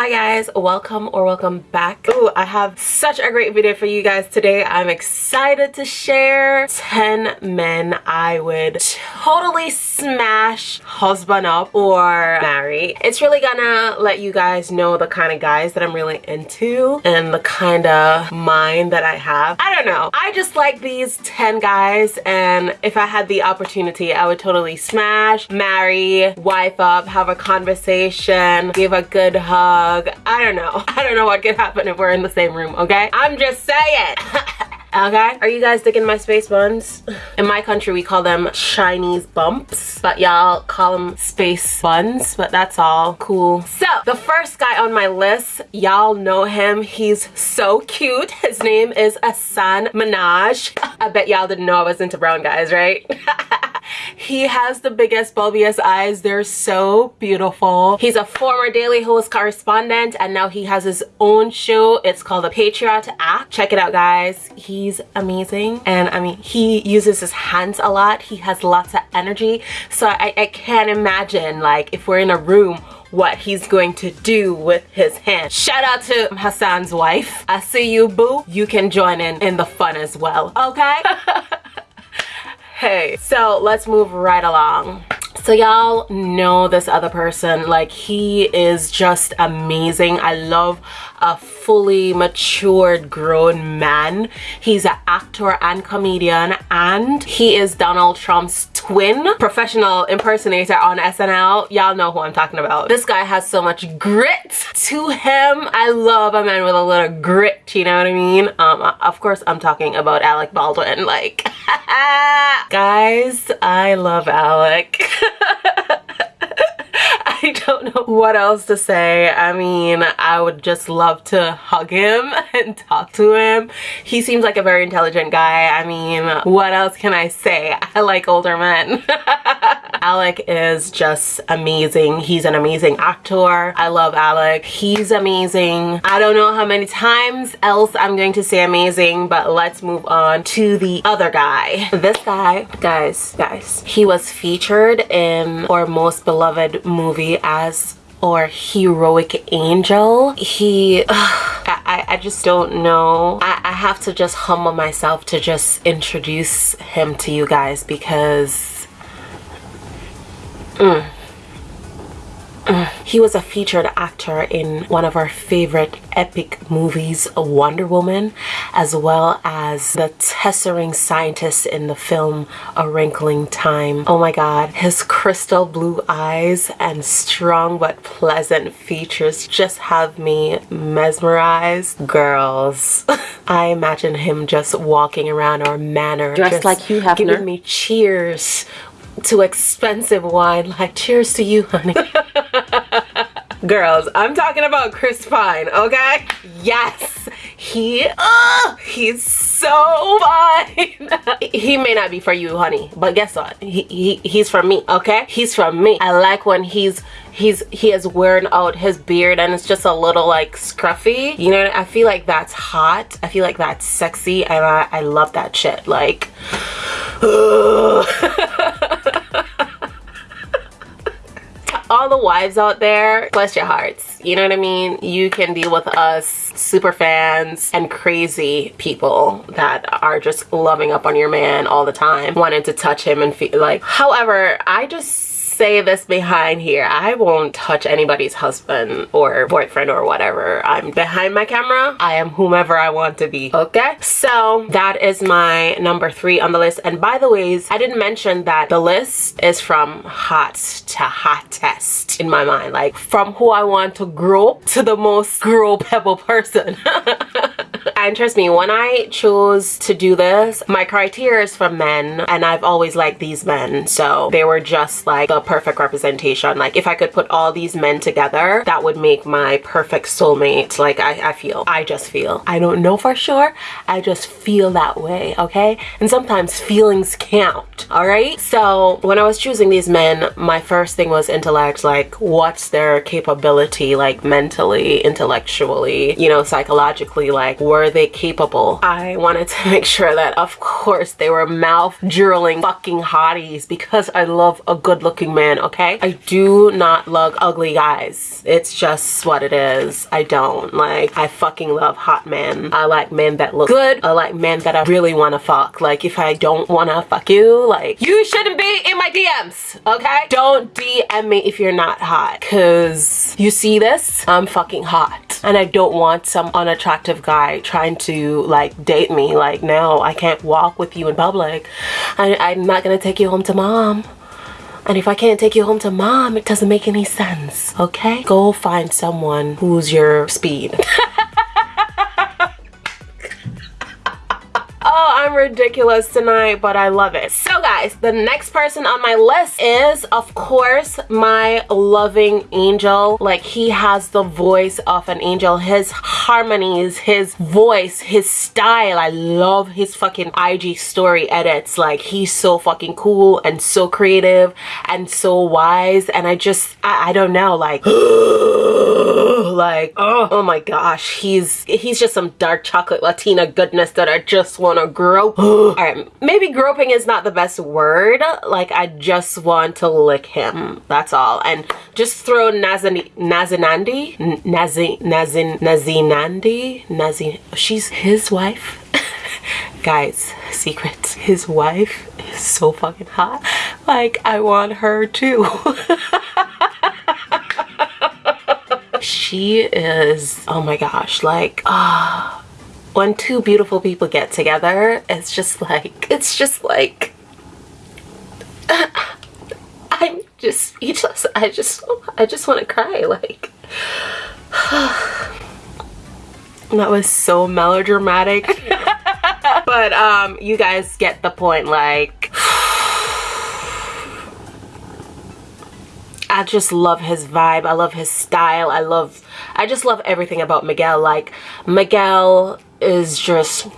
Hi guys, welcome or welcome back. Oh, I have such a great video for you guys today. I'm excited to share 10 men I would totally smash husband up or marry. It's really gonna let you guys know the kind of guys that I'm really into and the kind of mind that I have. I don't know. I just like these 10 guys and if I had the opportunity, I would totally smash, marry, wife up, have a conversation, give a good hug, hug. I don't know. I don't know what could happen if we're in the same room, okay? I'm just saying. okay are you guys digging my space buns in my country we call them chinese bumps but y'all call them space buns but that's all cool so the first guy on my list y'all know him he's so cute his name is Hasan Minhaj I bet y'all didn't know I was into brown guys right He has the biggest bulbiest eyes. They're so beautiful. He's a former Daily Host correspondent and now he has his own show. It's called The Patriot Act. Check it out guys. He's amazing and I mean he uses his hands a lot. He has lots of energy so I, I can't imagine like if we're in a room what he's going to do with his hand. Shout out to Hasan's wife. I see you, boo. You can join in in the fun as well, okay? hey so let's move right along so y'all know this other person. Like he is just amazing. I love a fully matured grown man. He's an actor and comedian and he is donald trump's twin professional impersonator on snl y'all know who i'm talking about. This guy has so much grit to him. I love a man with a little grit you know what i mean? Um of course i'm talking about alec baldwin like guys i love alec I don't know what else to say. I mean, I would just love to hug him and talk to him. He seems like a very intelligent guy. I mean, what else can I say? I like older men. Alec is just amazing. He's an amazing actor. I love Alec. He's amazing. I don't know how many times else I'm going to say amazing, but let's move on to the other guy. This guy, guys, guys, he was featured in our most beloved movie as or heroic angel he I, I just don't know I, I have to just humble myself to just introduce him to you guys because Mm. He was a featured actor in one of our favorite epic movies, Wonder Woman, as well as the tessering scientist in the film A Wrinkle in Time. Oh my god, his crystal blue eyes and strong but pleasant features just have me mesmerized. Girls, I imagine him just walking around our manor dressed like Hugh Hefner. giving me cheers to expensive wine. Like cheers to you honey. Girls i'm talking about chris pine okay? Yes. He uh, he's so fine. He may not be for you honey but guess what? He, he he's for me okay? He's from me. I like when he's he's he has worn out his beard and it's just a little like scruffy. You know i feel like that's hot. I feel like that's sexy and i, I love that shit. Like all the wives out there, bless your hearts. You know what I mean? You can deal with us super fans and crazy people that are just loving up on your man all the time, wanting to touch him and feel like. However, I just say this behind here. I won't touch anybody's husband or boyfriend or whatever. I'm behind my camera. I am whomever I want to be. Okay? So that is my number three on the list. And by the ways, I didn't mention that the list is from hot to hottest in my mind. Like from who I want to grow to the most grow pebble person. and trust me, when I chose to do this, my criteria is for men and I've always liked these men. So they were just like the perfect representation. Like if I could put all these men together, that would make my perfect soulmate. Like I, I feel, I just feel. I don't know for sure. I just feel that way, okay? And sometimes feelings count, all right? So when I was choosing these men, my first thing was intellect, like what's their capability, like mentally, intellectually, you know, psychologically, like were were they capable? I wanted to make sure that, of course, they were mouth drooling fucking hotties because I love a good looking man, okay? I do not love ugly guys. It's just what it is. I don't. Like, I fucking love hot men. I like men that look good. I like men that I really want to fuck. Like, if I don't want to fuck you, like, you shouldn't be in my DMs, okay? Don't DM me if you're not hot because you see this? I'm fucking hot and I don't want some unattractive guy trying to like date me. Like, no, I can't walk with you in public. I, I'm not gonna take you home to mom. And if I can't take you home to mom, it doesn't make any sense, okay? Go find someone who's your speed. Oh, I'm ridiculous tonight, but I love it. So guys, the next person on my list is, of course, my loving angel. Like, he has the voice of an angel. His harmonies, his voice, his style. I love his fucking IG story edits. Like, he's so fucking cool and so creative and so wise. And I just, I, I don't know, like, like, oh, oh my gosh. He's, he's just some dark chocolate Latina goodness that I just want to grope. All right, maybe groping is not the best word. Like I just want to lick him. That's all. And just throw Nazan Nazinandi, Nazin Nazin Nazinandi, Nazin. She's his wife. Guys, secret. His wife is so fucking hot. Like I want her too. she is oh my gosh like ah uh, when two beautiful people get together, it's just like, it's just like, I'm just speechless. I just, I just want to cry. Like, that was so melodramatic. but um, you guys get the point. Like, I just love his vibe. I love his style. I love, I just love everything about Miguel. Like, Miguel is just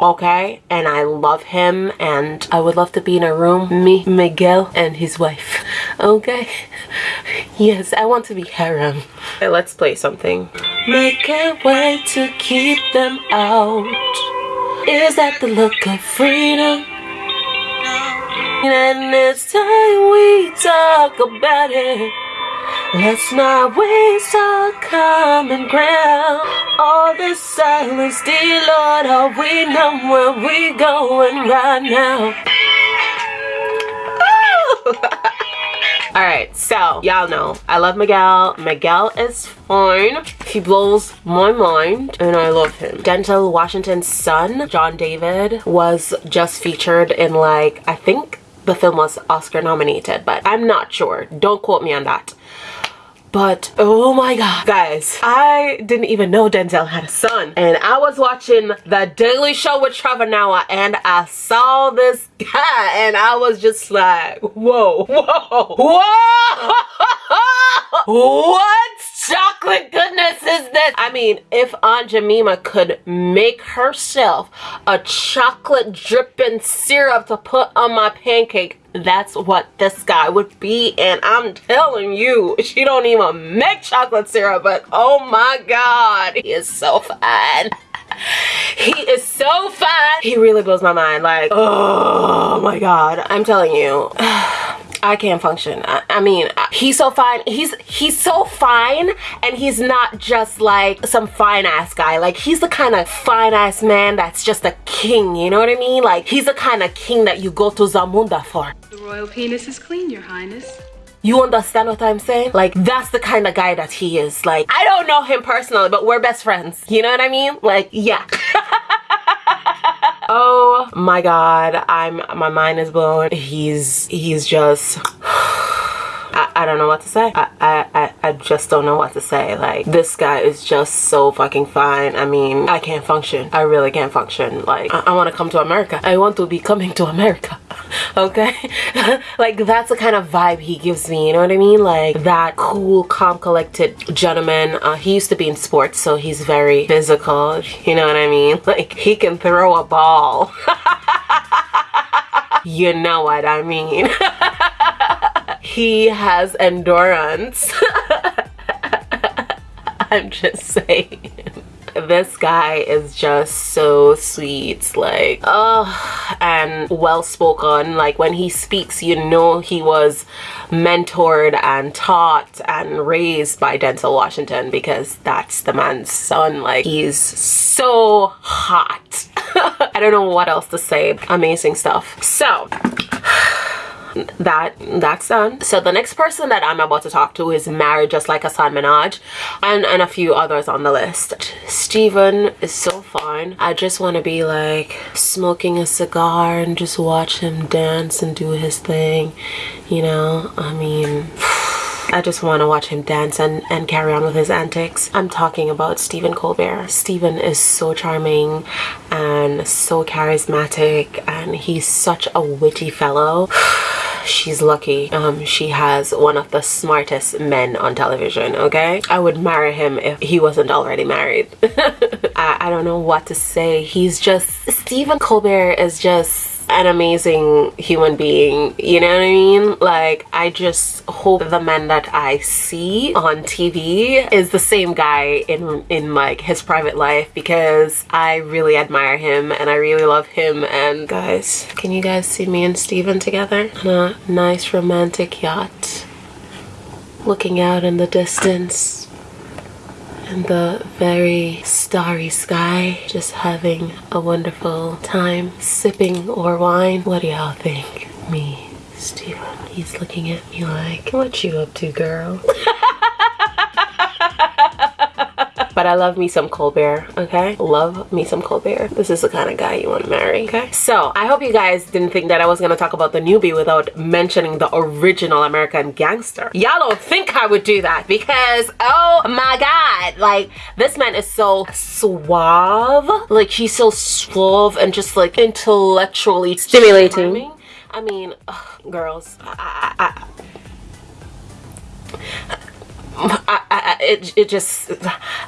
okay? And I love him and I would love to be in a room me Miguel and his wife okay? Yes I want to be harem. Okay, let's play something. Make a way to keep them out. Is that the look of freedom? And it's time we talk about it Let's not waste our common ground. All the silence, dear Lord, all we know where we going right now. Alright, so y'all know I love Miguel. Miguel is fine. He blows my mind and I love him. Denzel Washington's son, John David, was just featured in like, I think the film was Oscar nominated, but I'm not sure. Don't quote me on that. But oh my god, guys, I didn't even know Denzel had a son. And I was watching The Daily Show with Trevor Noah and I saw this guy and I was just like, whoa, whoa, whoa, what chocolate goodness is this? I mean, if Aunt Jemima could make herself a chocolate dripping syrup to put on my pancake, that's what this guy would be and i'm telling you she don't even make chocolate syrup but oh my god he is so fine. He is so fine. He really blows my mind like oh my god i'm telling you I can't function. I, I, mean, he's so fine. He's he's so fine, and he's not just like some fine ass guy. Like he's the kind of fine ass man that's just a king. You know what I mean? Like he's the kind of king that you go to Zamunda for. The royal penis is clean, Your Highness. You understand what I'm saying? Like, that's the kind of guy that he is. Like, I don't know him personally, but we're best friends. You know what I mean? Like, yeah. oh my god i'm my mind is blown he's he's just I, I don't know what to say. I, I, I just don't know what to say. Like, this guy is just so fucking fine. I mean, I can't function. I really can't function. Like, I, I want to come to America. I want to be coming to America. okay? like, that's the kind of vibe he gives me. You know what I mean? Like, that cool, calm, collected gentleman. Uh, he used to be in sports, so he's very physical. You know what I mean? Like, he can throw a ball. you know what I mean. He has endurance. I'm just saying. this guy is just so sweet like oh and well spoken. Like when he speaks you know he was mentored and taught and raised by Denzel Washington because that's the man's son. Like he's so hot. I don't know what else to say. Amazing stuff. So that that's done so the next person that i'm about to talk to is married just like Hasan Minhaj and and a few others on the list Stephen is so fine i just want to be like smoking a cigar and just watch him dance and do his thing you know i mean I just want to watch him dance and, and carry on with his antics. I'm talking about Stephen Colbert. Stephen is so charming and so charismatic and he's such a witty fellow. she's lucky um she has one of the smartest men on television okay? I would marry him if he wasn't already married. I, I don't know what to say. He's just stephen colbert is just an amazing human being you know what i mean? Like i just hope the man that i see on tv is the same guy in in like his private life because i really admire him and i really love him. And guys can you guys see me and Stephen together on a nice romantic yacht looking out in the distance in the very starry sky just having a wonderful time sipping or wine. What do y'all think? Me Stephen he's looking at me like what you up to girl but I love me some Colbert, okay? Love me some Colbert. This is the kind of guy you want to marry, okay? So, I hope you guys didn't think that I was going to talk about the newbie without mentioning the original American Gangster. Y'all don't think I would do that because, oh my god, like, this man is so suave. Like, he's so suave and just, like, intellectually stimulating. Charming. I mean, ugh, girls, I, I, I I, I, it, it just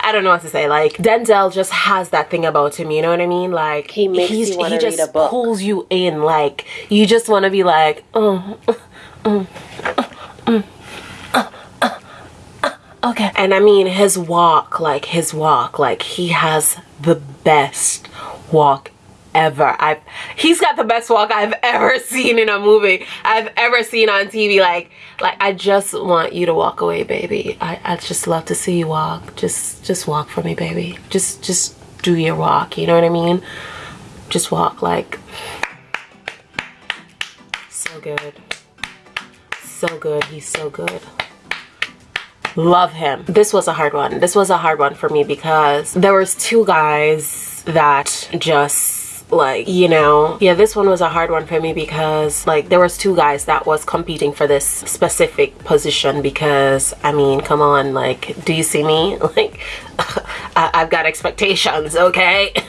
I don't know what to say. Like Denzel just has that thing about him you know what I mean? Like he makes you want to read a book. pulls you in. Like you just want to be like oh, oh, oh, okay. And I mean his walk like his walk like he has the best walk ever. I've he's got the best walk I've ever seen in a movie. I've ever seen on TV. Like like I just want you to walk away, baby. I, I just love to see you walk. Just just walk for me, baby. Just just do your walk, you know what I mean? Just walk like so good. So good. He's so good love him this was a hard one this was a hard one for me because there was two guys that just like you know yeah this one was a hard one for me because like there was two guys that was competing for this specific position because i mean come on like do you see me? Like I have got expectations okay?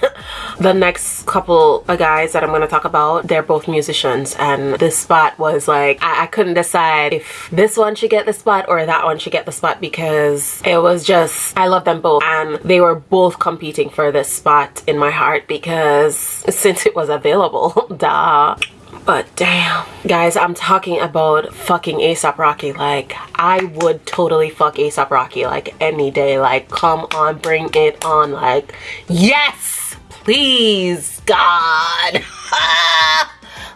The next couple of guys that i'm to talk about they're both musicians and this spot was like I, I couldn't decide if this one should get the spot or that one should get the spot because it was just i love them both and they were both competing for this spot in my heart because since it was available duh but damn. Guys i'm talking about fucking asap rocky. Like i would totally fuck asap rocky like any day. Like come on bring it on. Like yes! Please god.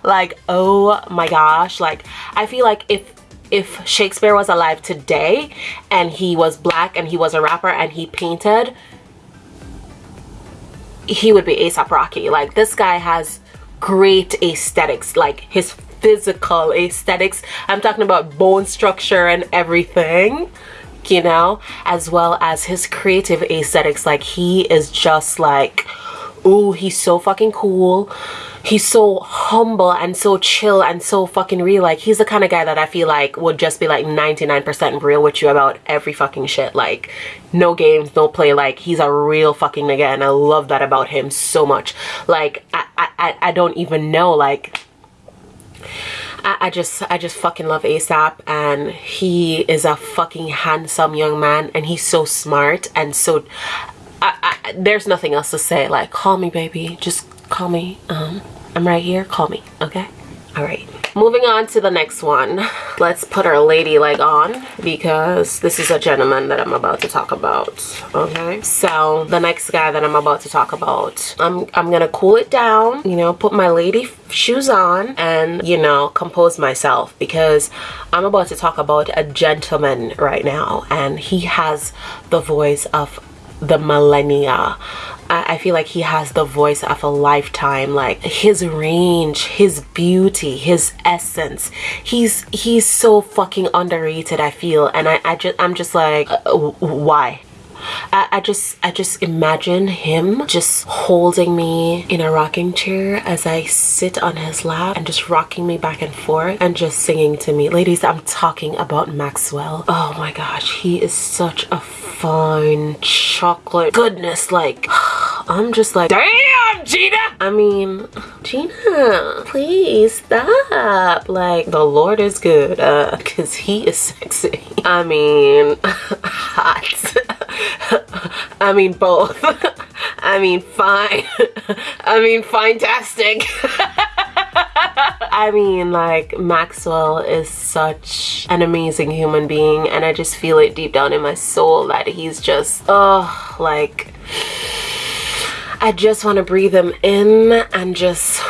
Like oh my gosh. Like i feel like if if shakespeare was alive today and he was black and he was a rapper and he painted he would be ASAP Rocky. Like this guy has great aesthetics, like his physical aesthetics. I'm talking about bone structure and everything, you know, as well as his creative aesthetics. Like he is just like, ooh, he's so fucking cool he's so humble and so chill and so fucking real. Like he's the kind of guy that I feel like would just be like 99% real with you about every fucking shit. Like no games, no play. Like he's a real fucking nigga and I love that about him so much. Like I, I, I don't even know like I, just I just fucking love ASAP and he is a fucking handsome young man and he's so smart and so I, I, there's nothing else to say like call me baby just call me um I'm right here. Call me, okay? All right. moving on to the next one let's put our lady leg on because this is a gentleman that i'm about to talk about okay so the next guy that i'm about to talk about i'm i'm gonna cool it down you know put my lady shoes on and you know compose myself because i'm about to talk about a gentleman right now and he has the voice of the millennia I feel like he has the voice of a lifetime like his range his beauty his essence. He's he's so fucking underrated I feel. And I, I just I'm just like uh, why I, I, just I just imagine him just holding me in a rocking chair as I sit on his lap and just rocking me back and forth and just singing to me. Ladies, I'm talking about Maxwell. Oh my gosh, he is such a fine chocolate goodness. Like, I'm just like, damn, Gina! I mean, Gina, please stop. Like, the Lord is good, uh, cause he is sexy. I mean, hot. I mean both. I mean fine. I mean fantastic. I mean like Maxwell is such an amazing human being and I just feel it deep down in my soul that he's just oh like I just want to breathe him in and just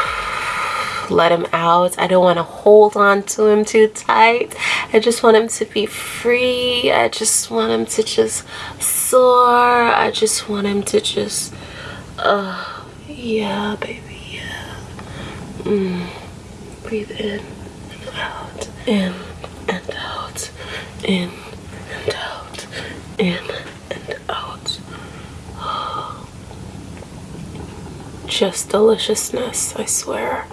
let him out. I don't want to hold on to him too tight. I just want him to be free. I just want him to just soar. I just want him to just, uh, yeah, baby, yeah. Mm. Breathe in and out, in and out, in and out, in and out. Just deliciousness, I swear.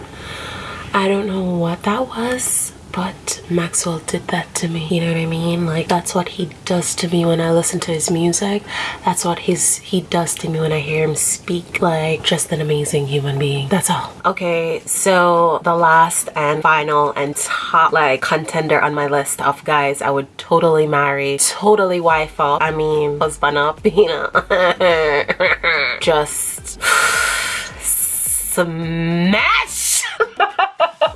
I don't know what that was but Maxwell did that to me you know what I mean? Like that's what he does to me when I listen to his music. That's what his he does to me when I hear him speak like just an amazing human being that's all. Okay so the last and final and top like contender on my list of guys I would totally marry totally wife up I mean husband up you know? Just smash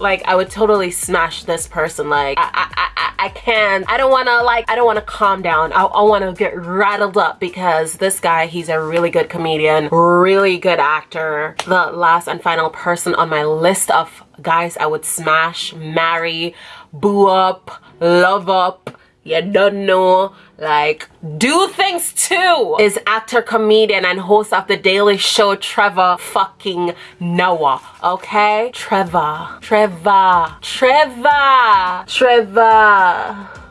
like I would totally smash this person like I, I, I, I can't I don't want to like I don't want to calm down. I, I want to get rattled up because this guy he's a really good comedian really good actor. The last and final person on my list of guys I would smash marry boo up love up you don't know like do things too is actor comedian and host of the daily show trevor fucking noah okay? Trevor. Trevor. Trevor. Trevor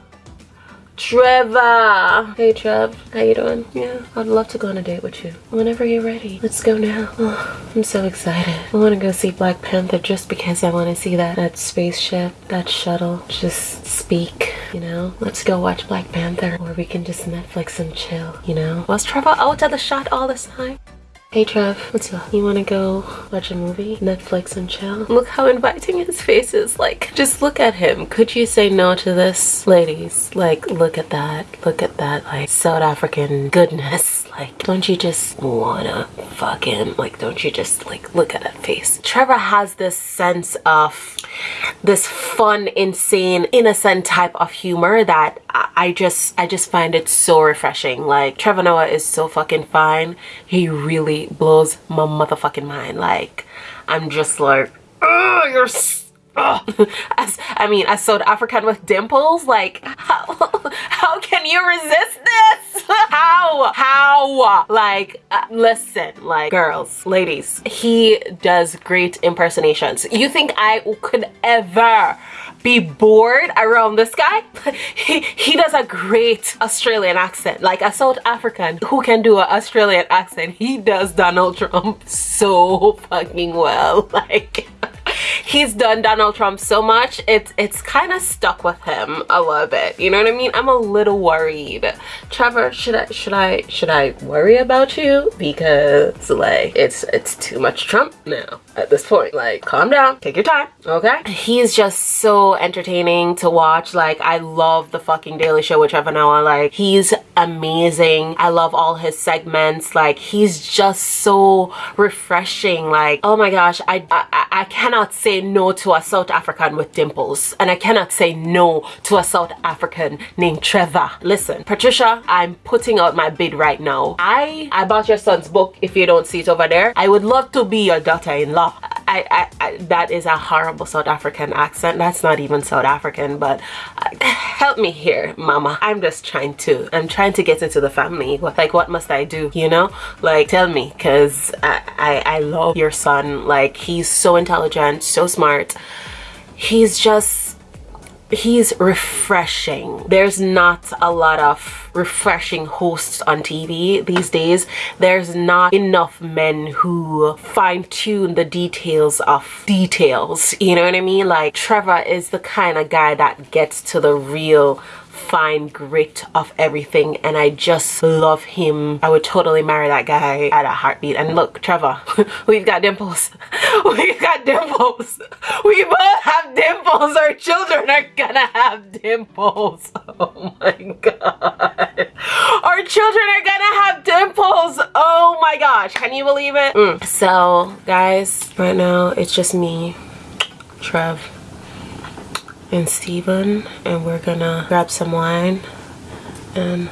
Trevor. Hey Trev, how you doing? Yeah, I'd love to go on a date with you. Whenever you're ready. Let's go now. Oh, I'm so excited. I want to go see Black Panther just because I want to see that, that spaceship, that shuttle, just speak, you know? Let's go watch Black Panther or we can just Netflix and chill, you know? Was Trevor out of the shot all this time? Hey Trev, what's up? You wanna go watch a movie? Netflix and chill? Look how inviting his face is. Like, just look at him. Could you say no to this? Ladies, like, look at that. Look at that, like, South African goodness. Like, don't you just wanna fucking, like, don't you just, like, look at that face? Trevor has this sense of this fun, insane, innocent type of humor that I just, I just find it so refreshing. Like, Trevor Noah is so fucking fine. He really blows my motherfucking mind. Like, I'm just like, oh, you're as I mean, a South African with dimples, like how how can you resist this? how how like uh, listen, like girls, ladies, he does great impersonations. You think I could ever be bored around this guy? he, he does a great Australian accent, like a South African who can do an Australian accent. He does Donald Trump so fucking well. Like he's done Donald Trump so much, it's it's kind of stuck with him a little bit. You know what I mean? I'm a little worried. Trevor, should I should I should I worry about you? Because like it's it's too much Trump now. At this point. Like, calm down, take your time, okay? He's just so entertaining to watch. Like, I love the fucking Daily Show with Trevor Noah. Like, he's amazing. I love all his segments. Like, he's just so refreshing. Like, oh my gosh, I, I, I cannot say no to a South African with dimples. And I cannot say no to a South African named Trevor. Listen, Patricia, I'm putting out my bid right now. I, I bought your son's book if you don't see it over there. I would love to be your daughter-in-law. I, I, I, that is a horrible South African accent. That's not even South African, but uh, help me here, mama. I'm just trying to, I'm trying to get into the family. Like, what must I do, you know? Like, tell me, because I, I, I love your son. Like, he's so intelligent, so smart. He's just he's refreshing. There's not a lot of refreshing hosts on TV these days. There's not enough men who fine tune the details of details. You know what I mean? Like Trevor is the kind of guy that gets to the real fine grit of everything and I just love him. I would totally marry that guy at a heartbeat. And look, Trevor, we've got dimples. We've got dimples. We both have dimples. Our children are gonna have dimples. Oh my god. Our children are gonna have dimples. Oh my gosh. Can you believe it? Mm. So, guys, right now it's just me, Trev, and Stephen and we're gonna grab some wine and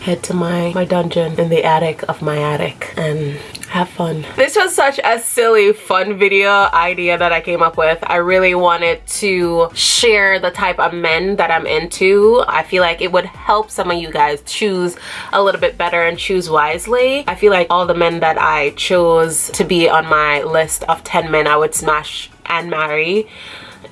head to my my dungeon in the attic of my attic and have fun. This was such a silly fun video idea that i came up with. I really wanted to share the type of men that i'm into. I feel like it would help some of you guys choose a little bit better and choose wisely. I feel like all the men that i chose to be on my list of 10 men i would smash and marry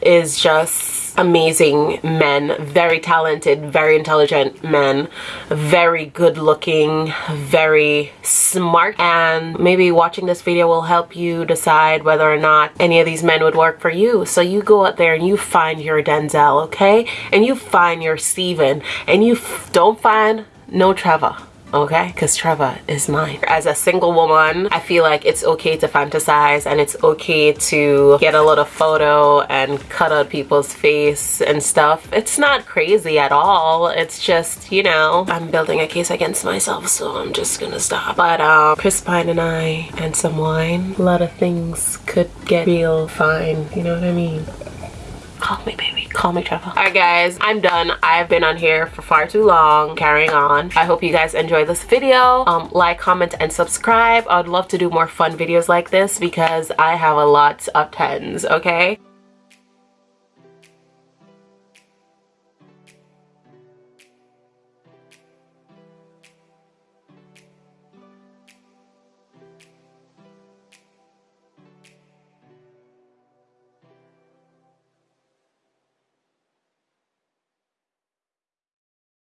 is just amazing men. Very talented very intelligent men. Very good looking very smart. And maybe watching this video will help you decide whether or not any of these men would work for you. So you go out there and you find your Denzel okay? And you find your Stephen. And you don't find no Trevor okay? Because Trevor is mine. As a single woman I feel like it's okay to fantasize and it's okay to get a little photo and cut out people's face and stuff. It's not crazy at all. It's just you know I'm building a case against myself so I'm just gonna stop. But um Chris Pine and I and some wine a lot of things could get real fine. You know what I mean? Call me, baby. Call me, Trevor. Alright, guys. I'm done. I've been on here for far too long. Carrying on. I hope you guys enjoyed this video. Um, like, comment, and subscribe. I would love to do more fun videos like this because I have a lot of tens, okay?